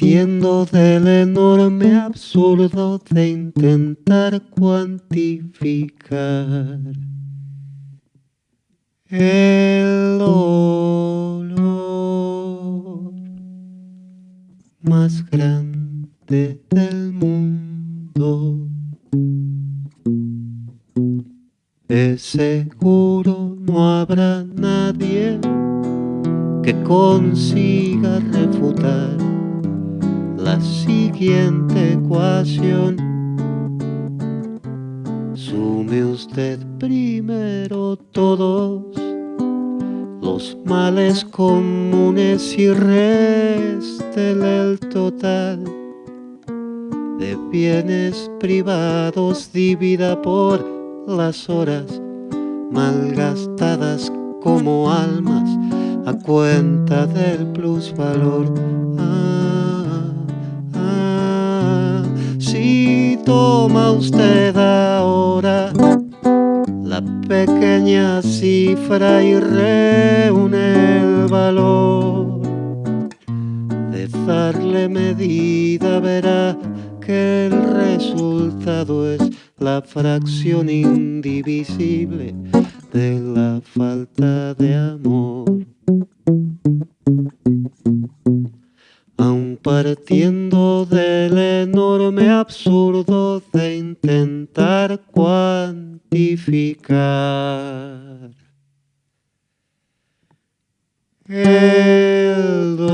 partiendo del enorme absurdo de intentar cuantificar el dolor más grande del mundo. Es seguro no habrá nadie que consiga refutar la siguiente ecuación. Sume usted primero todos los males comunes y réstele el total de bienes privados divida por las horas malgastadas como almas a cuenta del plusvalor. Toma usted ahora la pequeña cifra y reúne el valor de darle medida, verá que el resultado es la fracción indivisible de la falta de amor. Aun partiendo del enorme absurdo de intentar cuantificar. El ¿Quién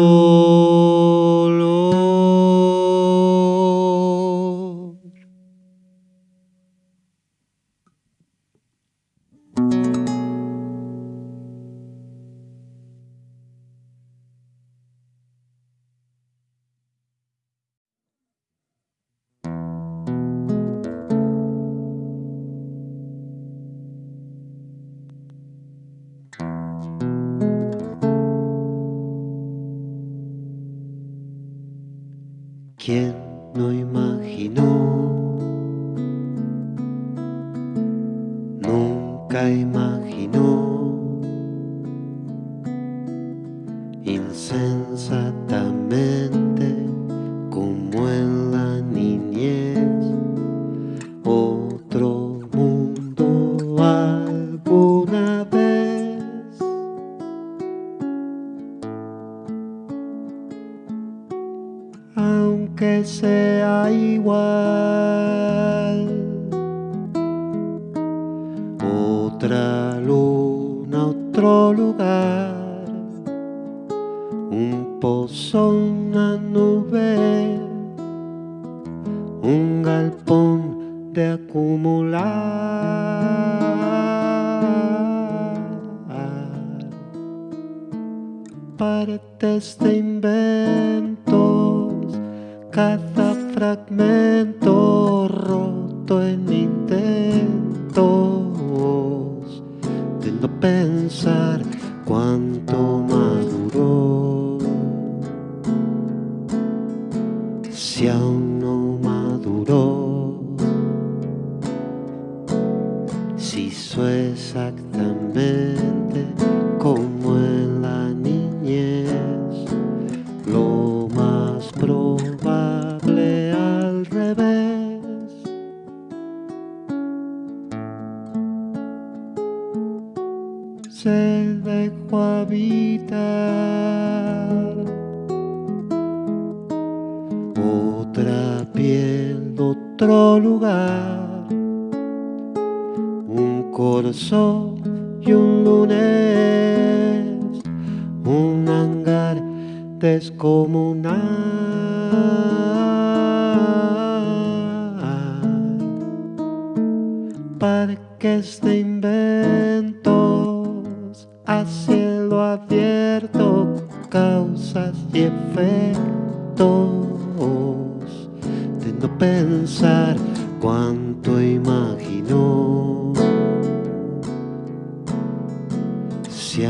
lugar. Un pozo, una nube, efectos de no pensar cuánto imaginó. Si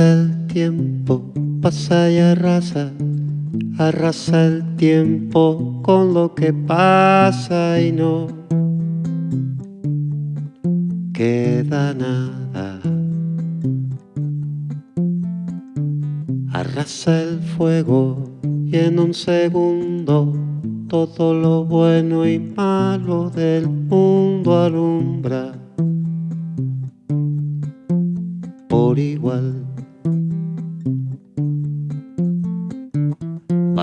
El tiempo, pasa y arrasa, arrasa el tiempo con lo que pasa y no queda nada. Arrasa el fuego y en un segundo todo lo bueno y malo del mundo alumbra por igual.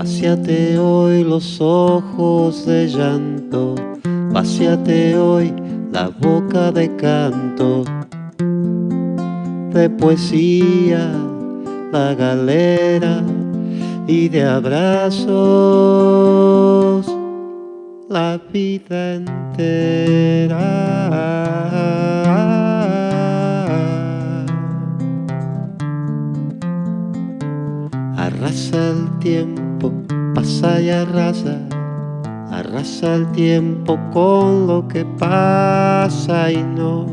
Vaciate hoy los ojos de llanto, vaciate hoy la boca de canto, de poesía, la galera y de abrazos la vida entera. Arrasa el tiempo, pasa y arrasa, arrasa el tiempo con lo que pasa y no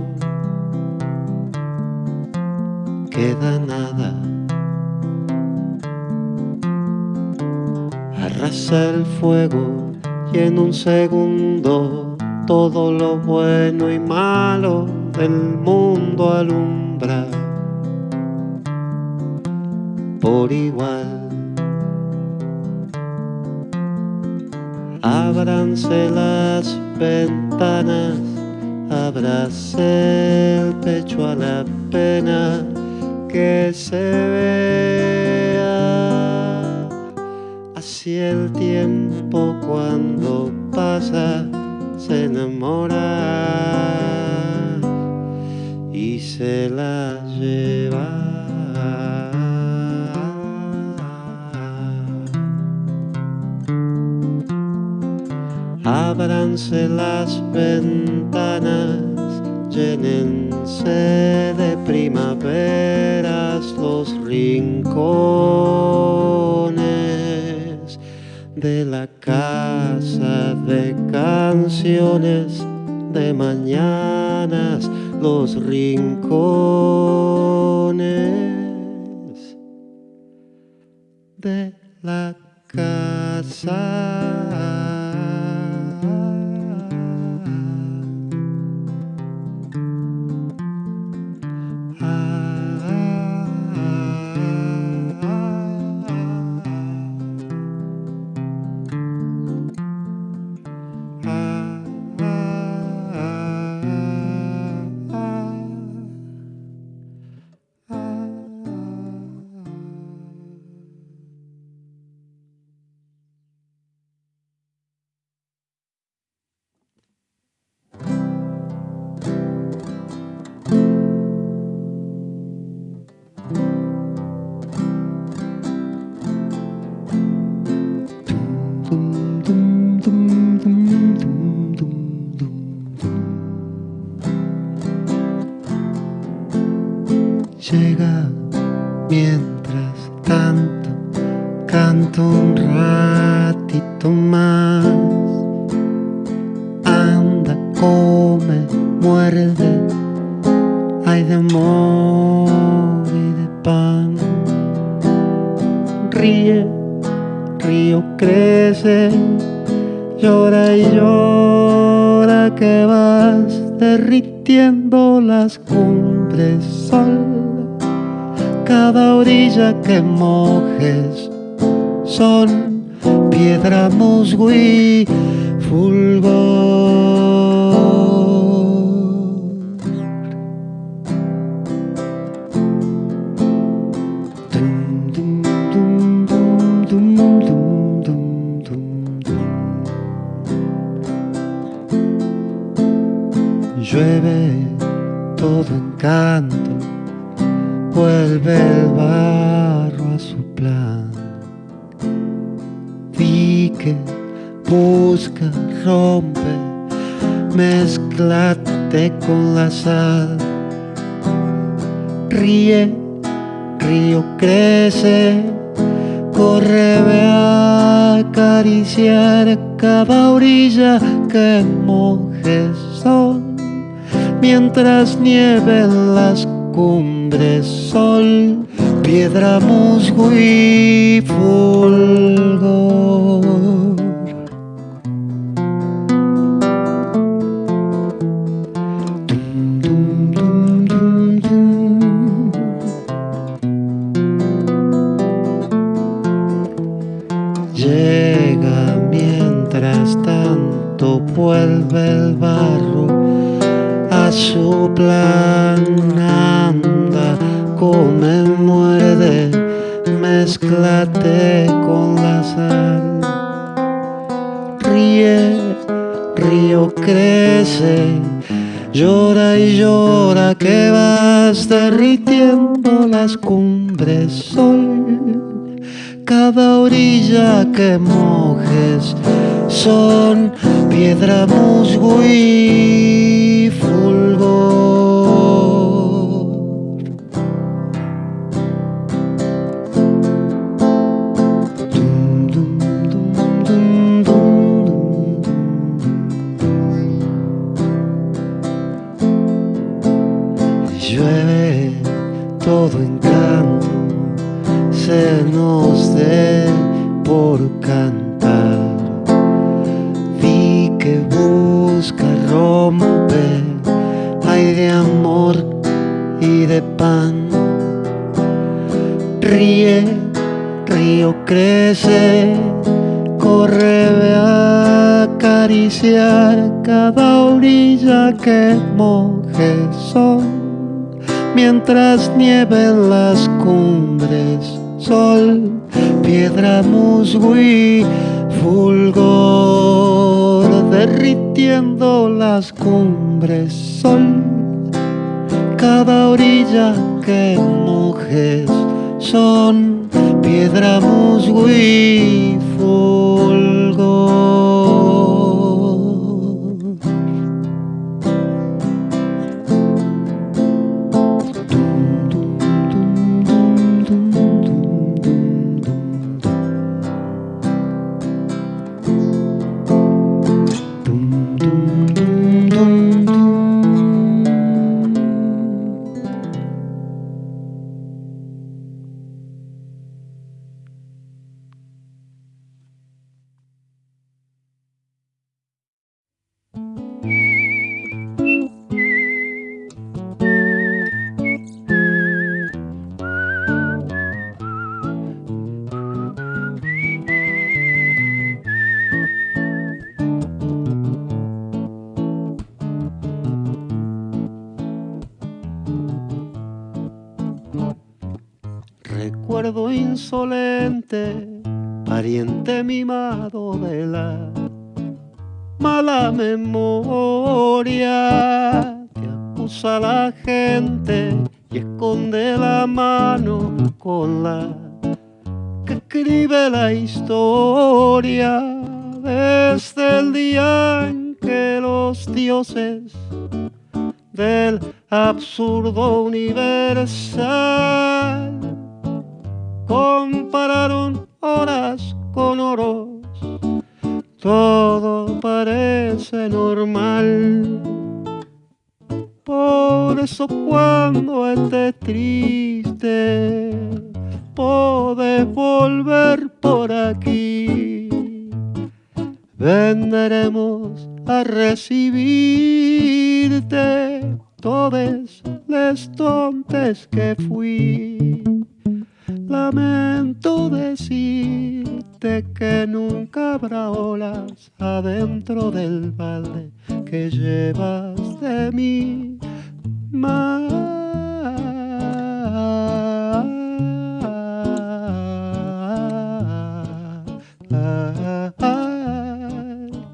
queda nada. Arrasa el fuego y en un segundo todo lo bueno y malo del mundo alumbra por igual. Ábranse las ventanas, abrace el pecho a la pena que se vea. Así el tiempo cuando pasa se enamora y se la lleva. Ábranse las ventanas, llénense de primaveras los rincones de la casa de canciones de mañanas, los rincones de la casa. Cumbres sol cada orilla que mojes son piedra, musgo fulgor. Encanto vuelve el barro a su plan. que busca, rompe, mezclate con la sal. Ríe, río crece, corre, ve a acariciar cada orilla que mojes son, mientras nieven las cumbre, sol, piedra, musgo y fulgor. Mezclate con la sal. Ríe, río crece, llora y llora que vas derritiendo las cumbres sol cada orilla que mojes son piedra, musgo y fulgor. Nos dé por cantar. Vi que busca romper, hay de amor y de pan. Ríe, río crece, corre a acariciar cada orilla que moje son mientras nieven las cumbres, sol, piedra, musgo y fulgor, derritiendo las cumbres, sol, cada orilla que mojes son piedra, musgo fulgor. Por eso cuando estés triste, podés volver por aquí. Vendremos a recibirte todos los tontes que fui. Lamento decirte que nunca habrá olas adentro del balde que llevas de mí.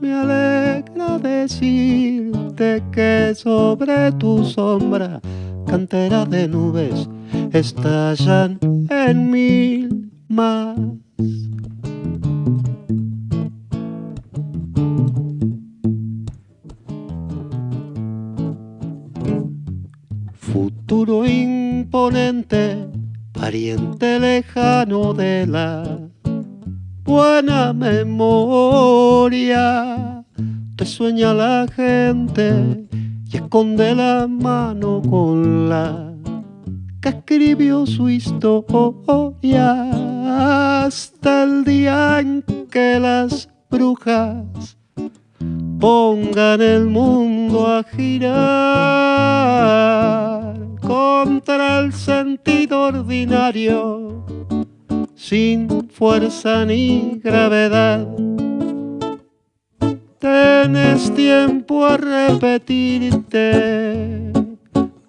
Me alegra decirte que sobre tu sombra, cantera de nubes, estallan en mil más. futuro imponente, pariente lejano de la buena memoria. Te sueña la gente y esconde la mano con la que escribió su historia hasta el día en que las brujas pongan el mundo a girar contra el sentido ordinario, sin fuerza ni gravedad. Tienes tiempo a repetirte,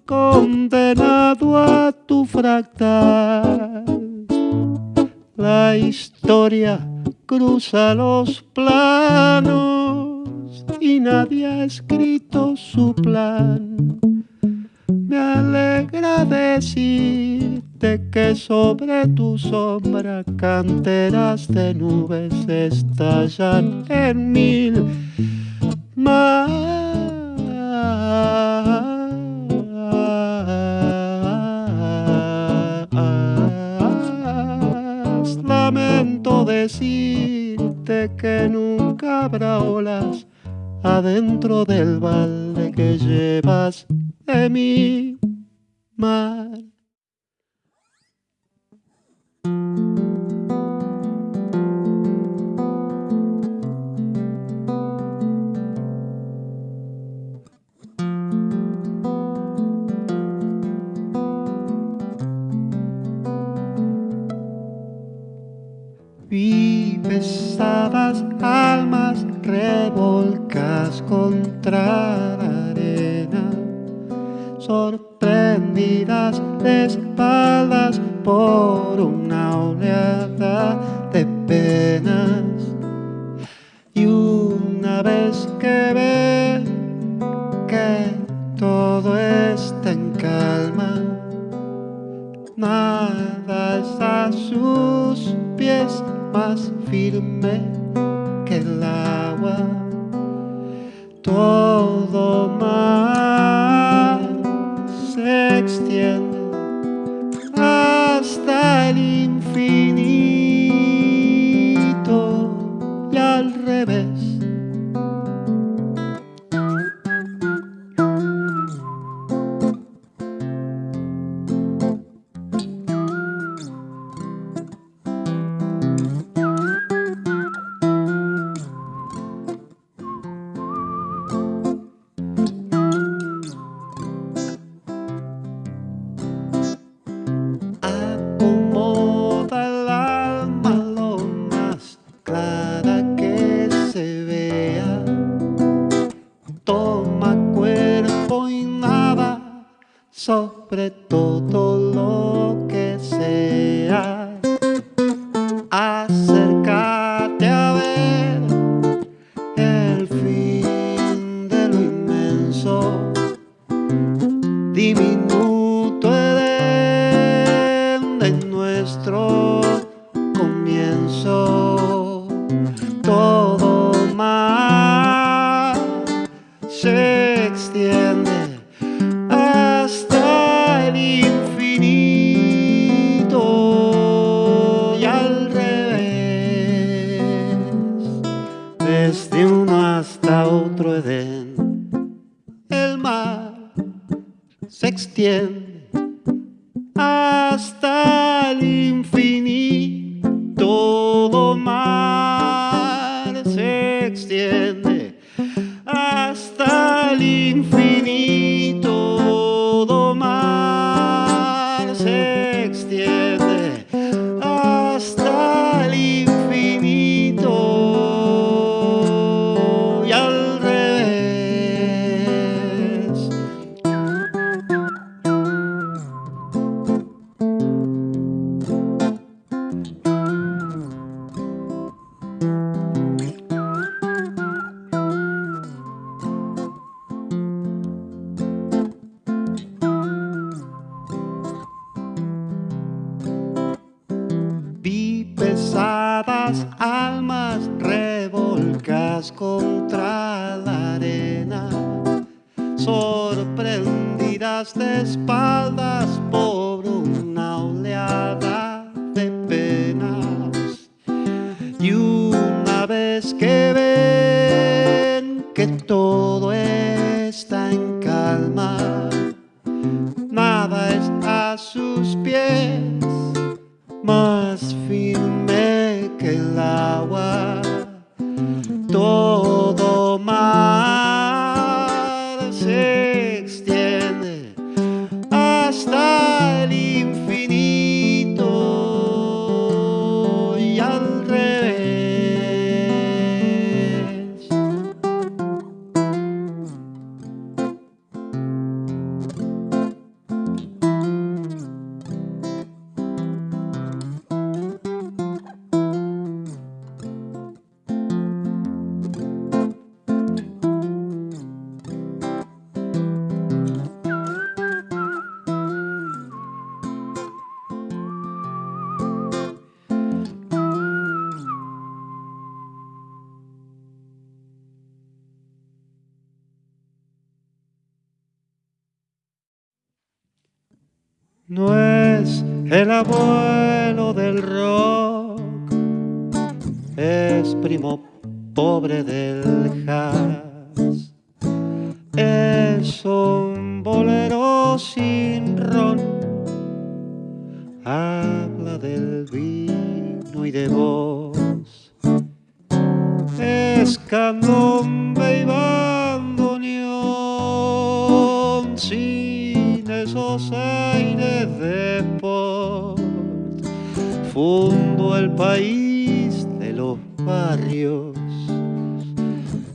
condenado a tu fractal. La historia cruza los planos y nadie ha escrito su plan me alegra decirte que sobre tu sombra canteras de nubes estallan en mil más. Lamento decirte que nunca habrá olas adentro del balde que llevas de mi mar. Vi pesadas almas revolcas contra la arena sorprendidas de espaldas por una oleada el abuelo del rock, es primo pobre del jazz. Es un bolero sin ron, habla del vino y de vos. Es candombe y bandoneón sin esos aires de Fundo el país de los barrios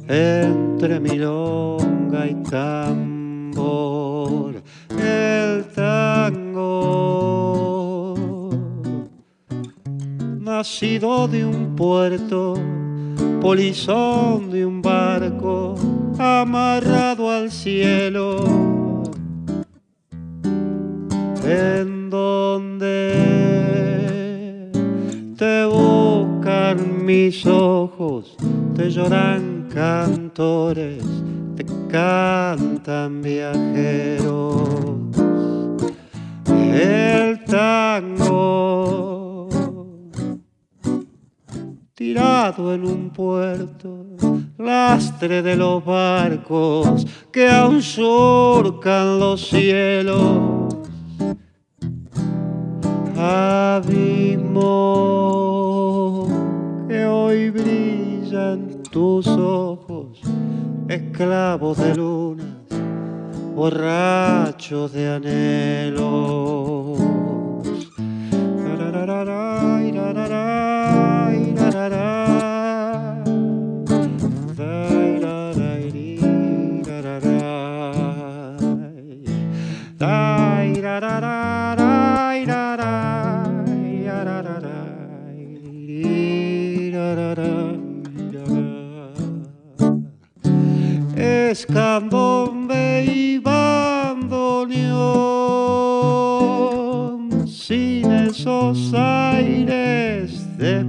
entre milonga y tambor. El tango, nacido de un puerto, polizón de un barco, amarrado al cielo, donde te buscan mis ojos, te lloran cantores, te cantan viajeros. El tango tirado en un puerto, lastre de los barcos que aún surcan los cielos. Abismo que hoy brillan tus ojos, esclavos de lunas, borrachos de anhelos. Raray. Es candombe y bandoneón sin esos aires de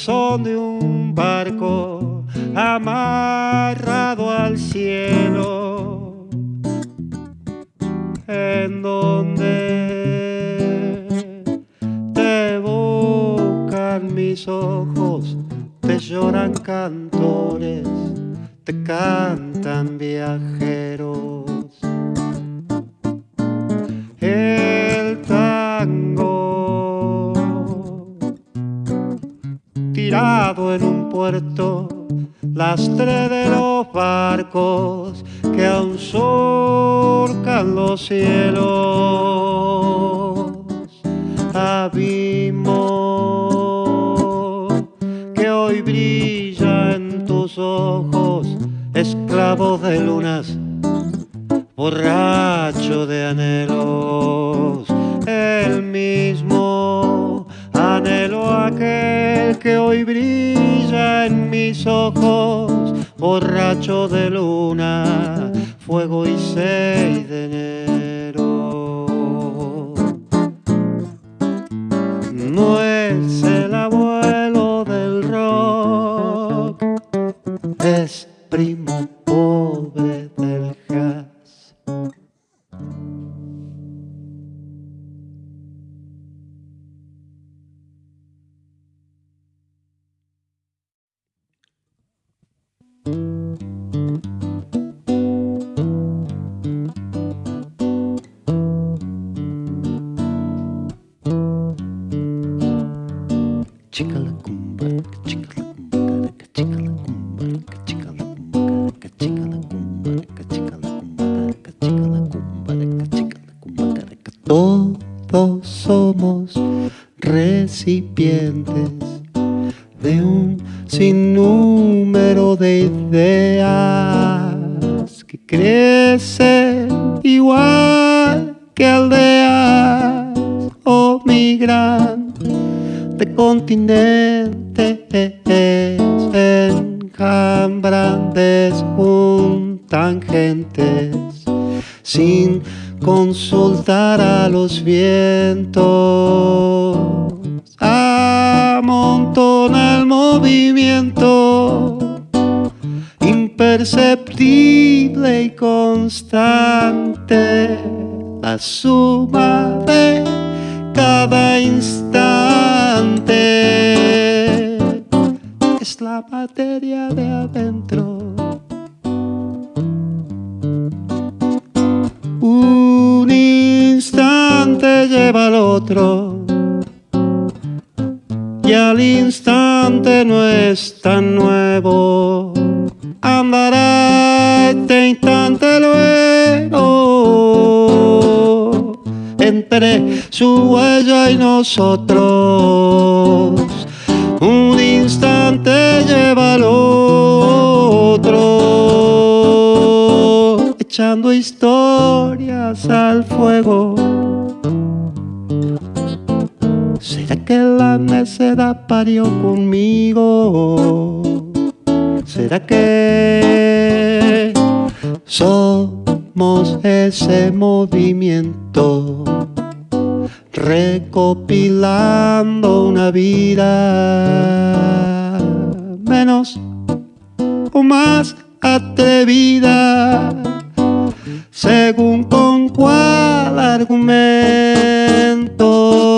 polizón de un barco, amarrado al cielo, en donde te buscan mis ojos, te lloran cantores, te cantan viajeros. Puerto, lastre de los barcos que aún surcan los cielos. Abismo que hoy brilla en tus ojos, esclavos de lunas, borracho de anhelos, el mismo anhelo aquel que hoy brilla en mis ojos, borracho de luna, fuego y 6 de enero. Amontona el movimiento imperceptible y constante, la suma de cada instante es la materia de adentro. Un instante lleva al otro y al instante no es tan nuevo. Andará este instante luego entre su huella y nosotros. Un instante lleva al otro, echando historias al fuego. Que la necedad parió conmigo? ¿Será que somos ese movimiento? Recopilando una vida menos o más atrevida, según con cuál argumento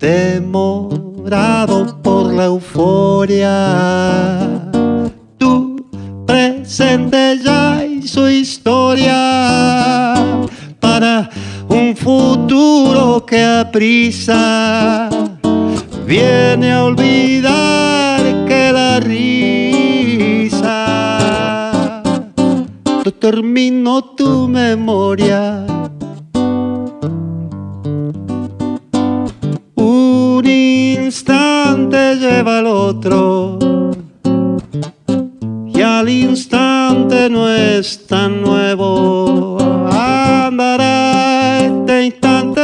demorado por la euforia. Tu presente ya hizo historia para un futuro que aprisa viene a olvidar que la risa determinó tu memoria. Lleva al otro y al instante no es tan nuevo. Andará este instante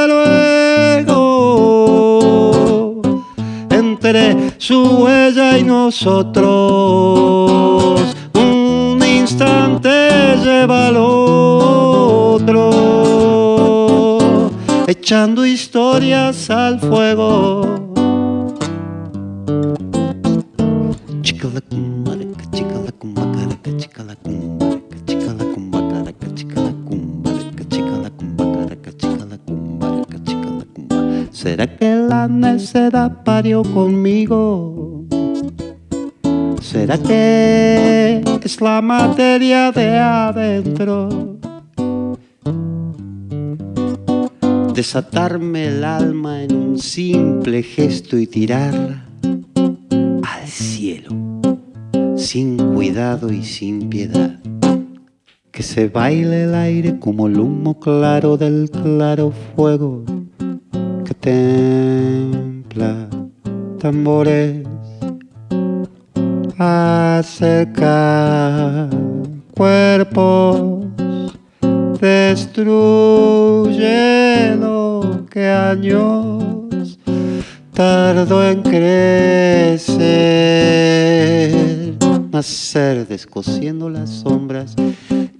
luego entre su huella y nosotros. Un instante lleva al otro, echando historias al fuego. Chica la cumba, chica la cumba, chica la cumba, chica la cumba, chica la cumba, chica la cumba. ¿Será que la necedad parió conmigo? ¿Será que es la materia de adentro? Desatarme el alma en un simple gesto y tirarla al cielo, sin cuidado y sin piedad. Que se baile el aire como el humo claro del claro fuego. Que templa tambores acerca cuerpos. Destruye lo que años tardó en crecer, nacer descosiendo las sombras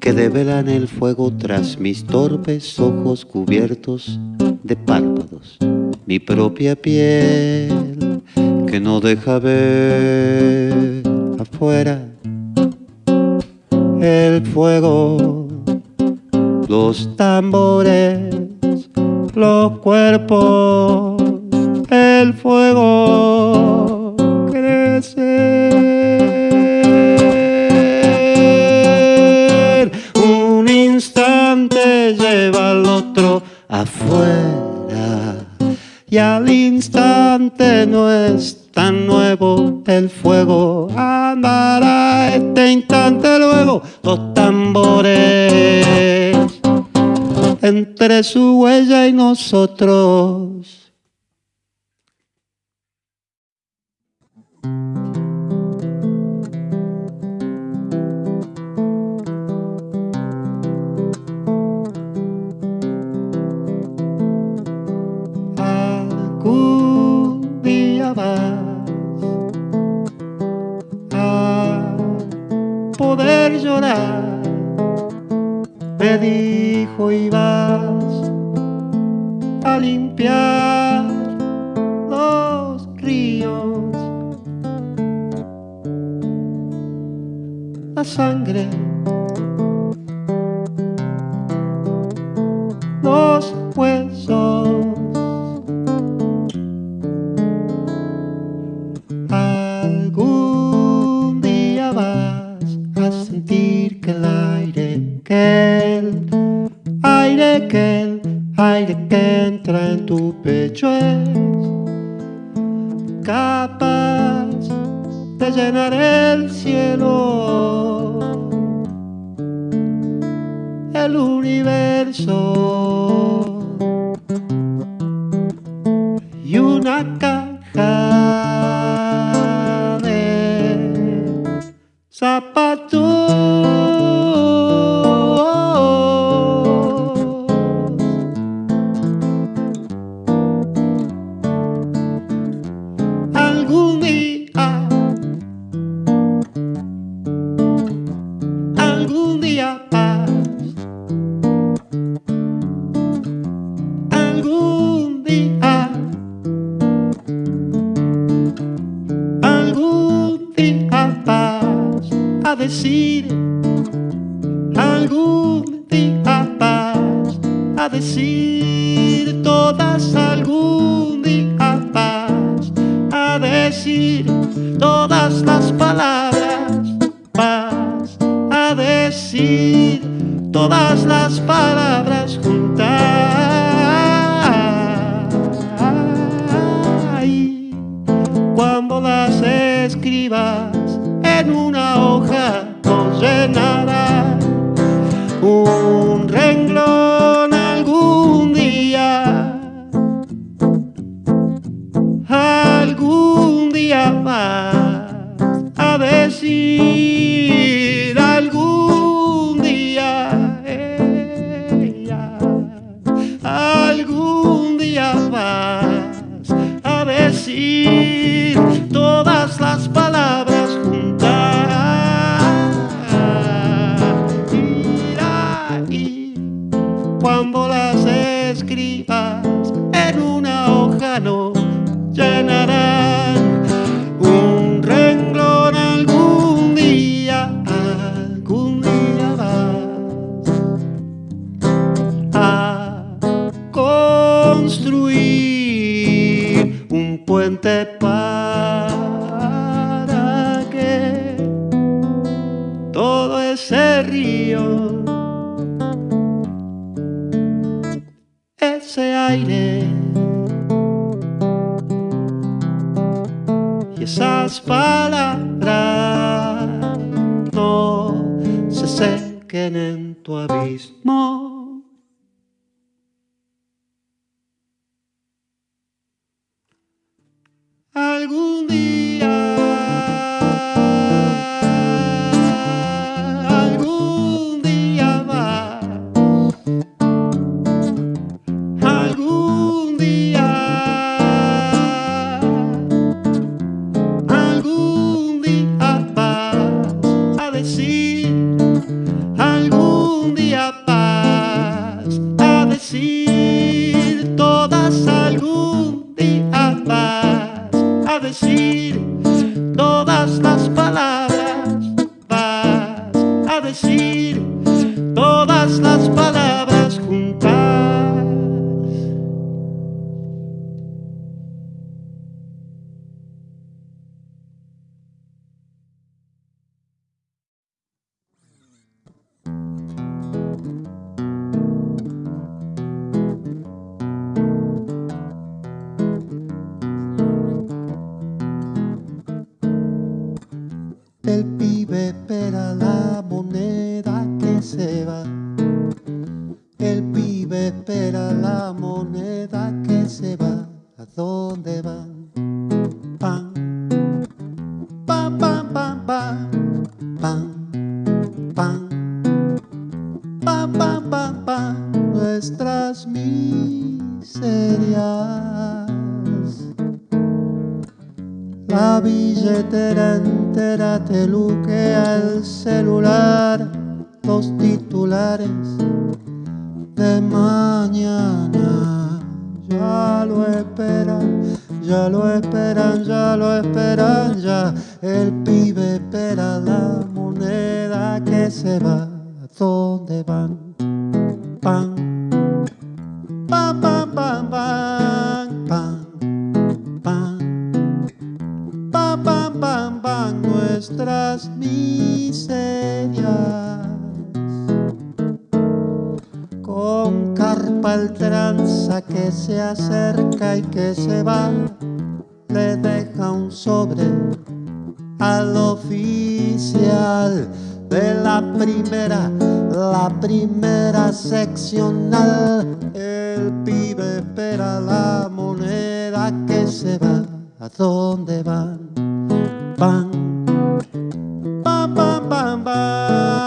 que develan el fuego tras mis torpes ojos cubiertos de párpados, mi propia piel que no deja ver afuera. El fuego, los tambores, los cuerpos, el fuego y al instante no es tan nuevo el fuego. Andará este instante luego los tambores entre su huella y nosotros. un puente para que todo ese río, ese aire y esas palabras no se sequen en tu abismo. del pibe.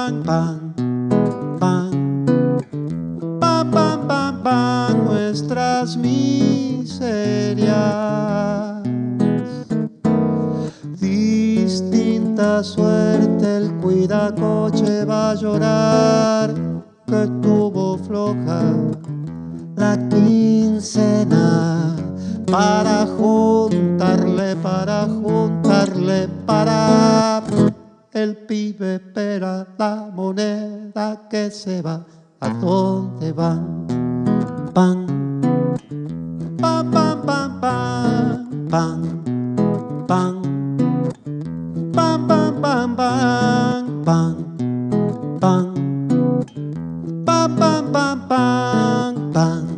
pan, pan, pan, pan, pan, pan, pan, nuestras miserias. Distinta suerte el cuidacoche va a llorar que tuvo floja. Espera la moneda que se va. ¿A dónde van? Pan, pan, pan, pan, pan, pan, pan, pan, pan, pan, pan, pan. con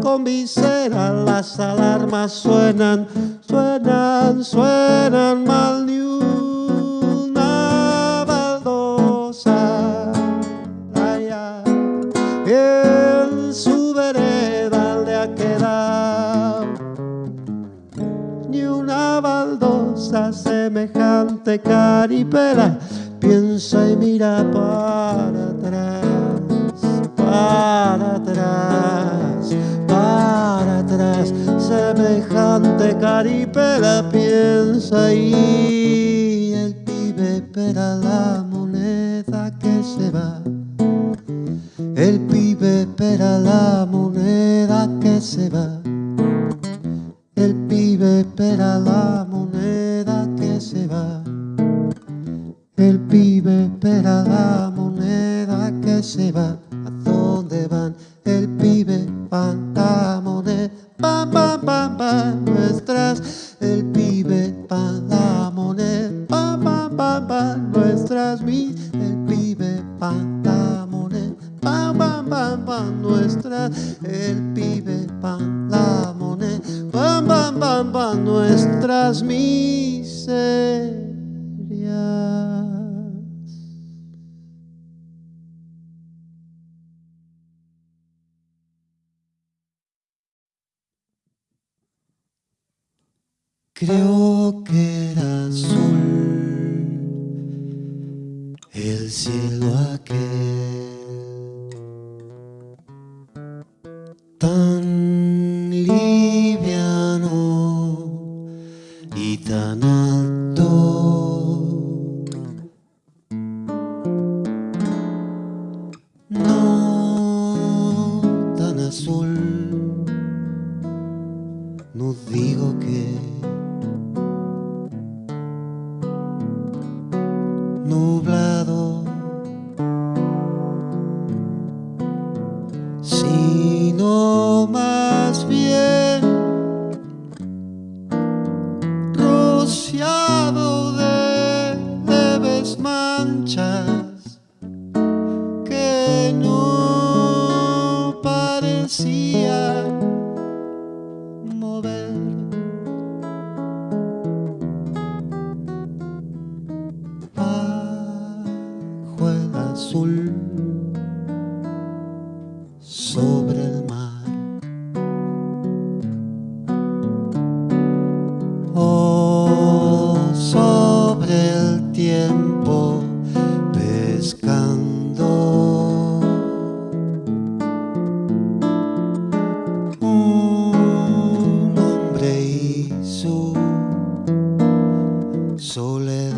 con visera las alarmas suenan, suenan, suenan mal ni una baldosa. Allá en su vereda le ha quedado ni una baldosa semejante caripela. Piensa y mira para semejante caripela, piensa y el pibe espera la moneda que se va. El pibe espera la Creo que era azul. El cielo aquel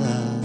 love.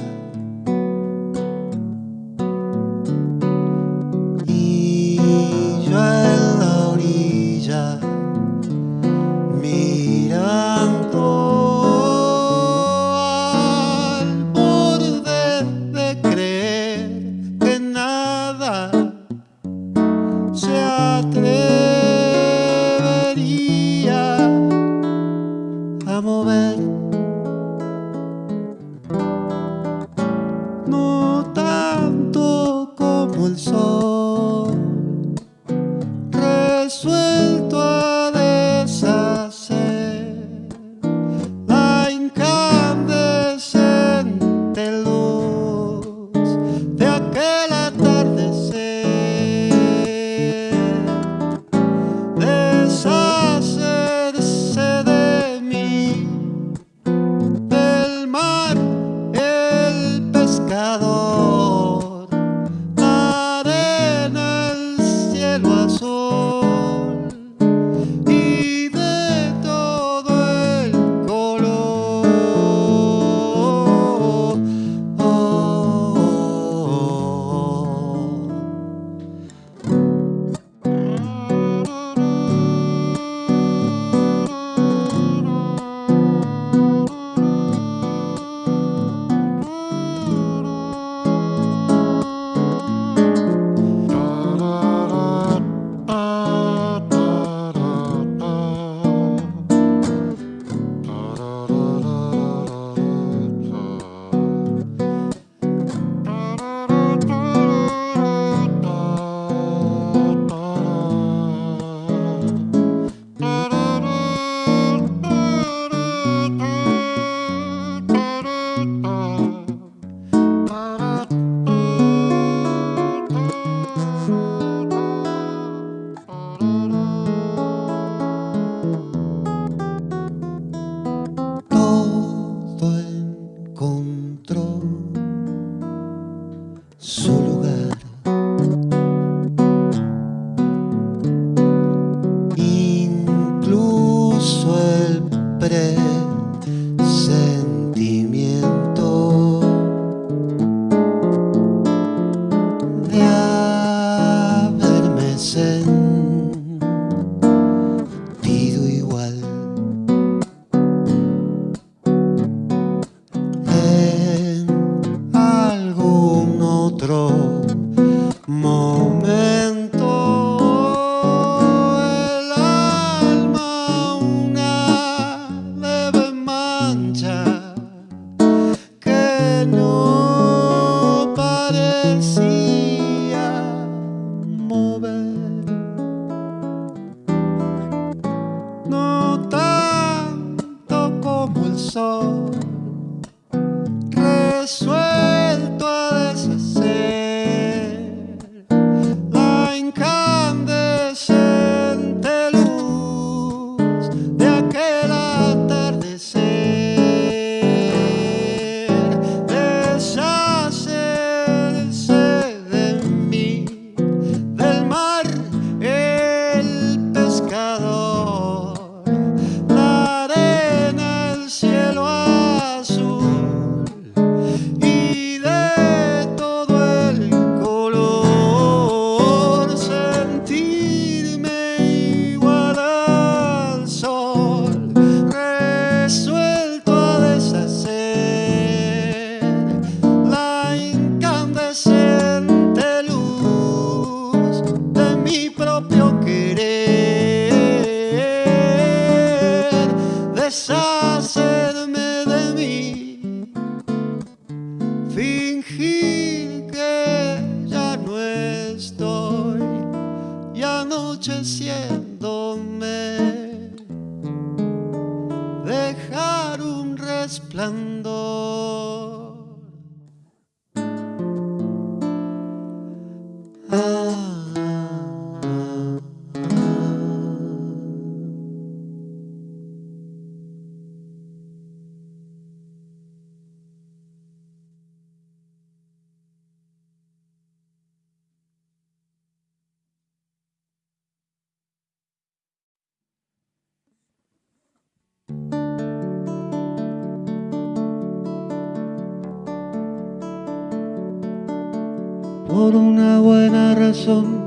Por una buena razón.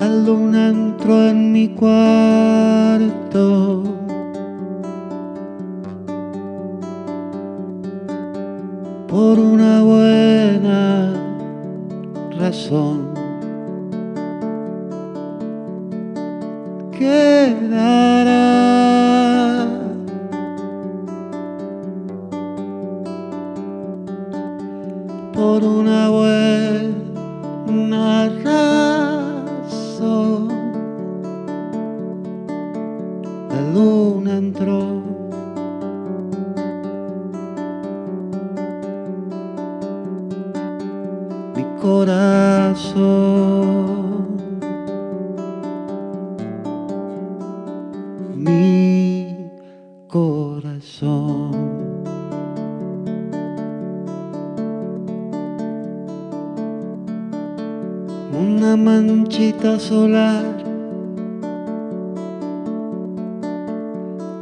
La luna entró en mi cuarto. Por una buena razón.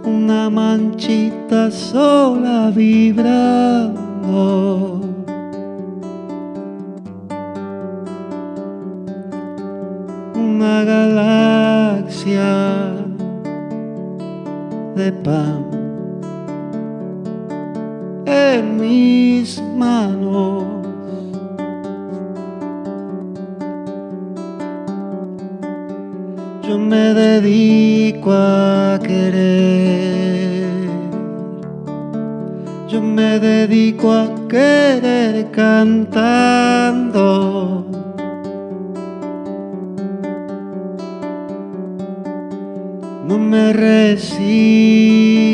Una manchita sola vibrando. Una galaxia de pan en mis manos. Me dedico a querer. Yo me dedico a querer cantando. No me resigno